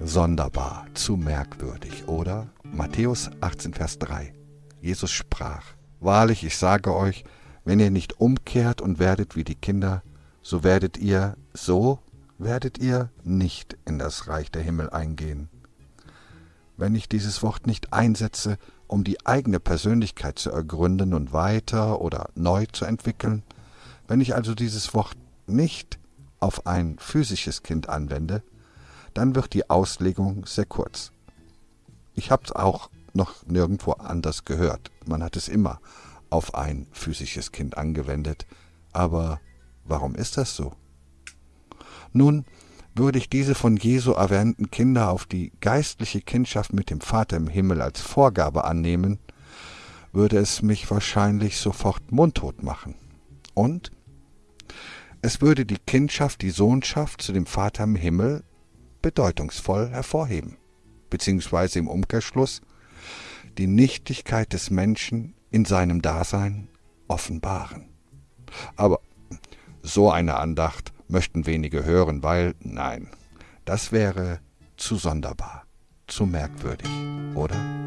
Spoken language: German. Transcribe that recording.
sonderbar, zu merkwürdig, oder? Matthäus 18, Vers 3. Jesus sprach, Wahrlich, ich sage euch, wenn ihr nicht umkehrt und werdet wie die Kinder, so werdet ihr, so werdet ihr nicht in das Reich der Himmel eingehen. Wenn ich dieses Wort nicht einsetze, um die eigene Persönlichkeit zu ergründen und weiter oder neu zu entwickeln, wenn ich also dieses Wort nicht auf ein physisches Kind anwende, dann wird die Auslegung sehr kurz. Ich habe es auch noch nirgendwo anders gehört. Man hat es immer auf ein physisches Kind angewendet. Aber warum ist das so? Nun, würde ich diese von Jesu erwähnten Kinder auf die geistliche Kindschaft mit dem Vater im Himmel als Vorgabe annehmen, würde es mich wahrscheinlich sofort mundtot machen. Und es würde die Kindschaft, die Sohnschaft zu dem Vater im Himmel bedeutungsvoll hervorheben, beziehungsweise im Umkehrschluss die Nichtigkeit des Menschen in seinem Dasein offenbaren. Aber so eine Andacht möchten wenige hören, weil, nein, das wäre zu sonderbar, zu merkwürdig, oder?